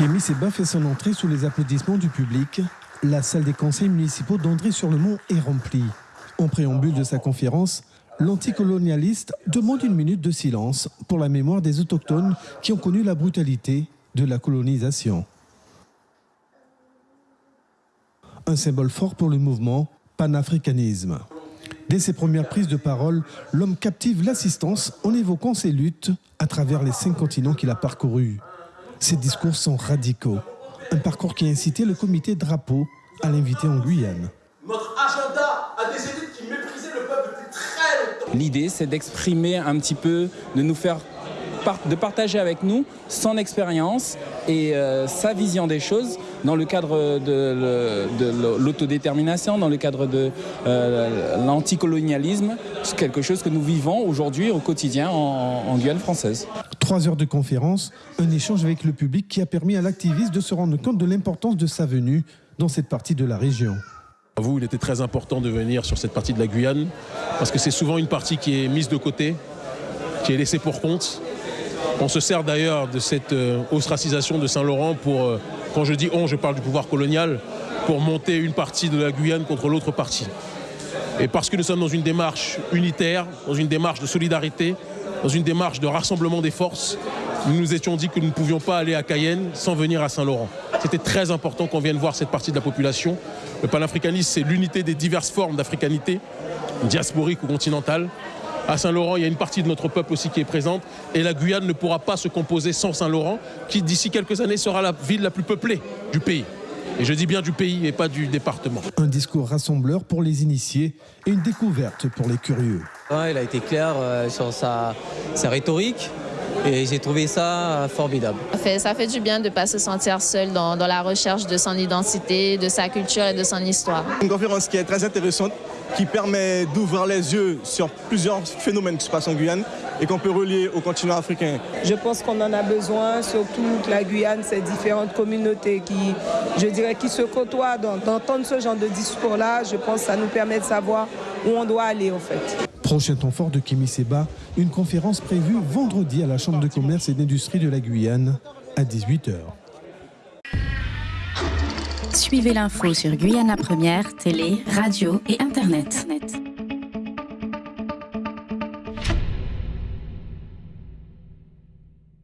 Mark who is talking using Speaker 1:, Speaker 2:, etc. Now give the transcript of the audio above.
Speaker 1: Kémy Seba fait son entrée sous les applaudissements du public. La salle des conseils municipaux d'André-sur-le-Mont est remplie. En préambule de sa conférence, l'anticolonialiste demande une minute de silence pour la mémoire des autochtones qui ont connu la brutalité de la colonisation. Un symbole fort pour le mouvement panafricanisme. Dès ses premières prises de parole, l'homme captive l'assistance en évoquant ses luttes à travers les cinq continents qu'il a parcourus. Ses discours sont radicaux. Un parcours qui a incité le comité Drapeau à l'inviter en Guyane.
Speaker 2: Notre agenda a des élites qui méprisaient le peuple depuis très longtemps.
Speaker 3: L'idée, c'est d'exprimer un petit peu, de nous faire de partager avec nous son expérience et euh, sa vision des choses dans le cadre de, l'autodétermination, dans le cadre de euh, l'anticolonialisme. C'est quelque chose que nous vivons aujourd'hui au quotidien en, en Guyane française.
Speaker 1: Trois heures de conférence, un échange avec le public qui a permis à l'activiste de se rendre compte de l'importance de sa venue dans cette partie de la région.
Speaker 4: Vous, il était très important de venir sur cette partie de la Guyane parce que c'est souvent une partie qui est mise de côté, qui est laissée pour compte on se sert d'ailleurs de cette euh, ostracisation de Saint-Laurent pour, euh, quand je dis on, je parle du pouvoir colonial, pour monter une partie de la Guyane contre l'autre partie. Et parce que nous sommes dans une démarche unitaire, dans une démarche de solidarité, dans une démarche de rassemblement des forces, nous nous étions dit que nous ne pouvions pas aller à Cayenne sans venir à Saint-Laurent. C'était très important qu'on vienne voir cette partie de la population. Le panafricanisme, c'est l'unité des diverses formes d'africanité, diasporique ou continentale. À Saint-Laurent, il y a une partie de notre peuple aussi qui est présente. Et la Guyane ne pourra pas se composer sans Saint-Laurent, qui d'ici quelques années sera la ville la plus peuplée du pays. Et je dis bien du pays et pas du département.
Speaker 1: Un discours rassembleur pour les initiés et une découverte pour les curieux.
Speaker 5: il a été clair euh, sur sa, rhétorique. Et j'ai trouvé ça formidable.
Speaker 6: Ça fait, ça fait du bien de ne pas se sentir seul dans, dans, la recherche de son identité, de sa culture et de son histoire.
Speaker 7: Une conférence qui est très intéressante qui permet d'ouvrir les yeux sur plusieurs phénomènes qui se passent en Guyane et qu'on peut relier au continent africain.
Speaker 8: Je pense qu'on en a besoin, surtout que la Guyane, c'est différentes communautés qui, je dirais, qui se côtoient. D'entendre ce genre de discours-là, je pense que ça nous permet de savoir où on doit aller en fait.
Speaker 1: Prochain temps fort de Kémy Seba, une conférence prévue vendredi à la Chambre de commerce et d'industrie de la Guyane à 18h.
Speaker 9: Suivez l'info sur Guyana Première, télé, radio et Internet.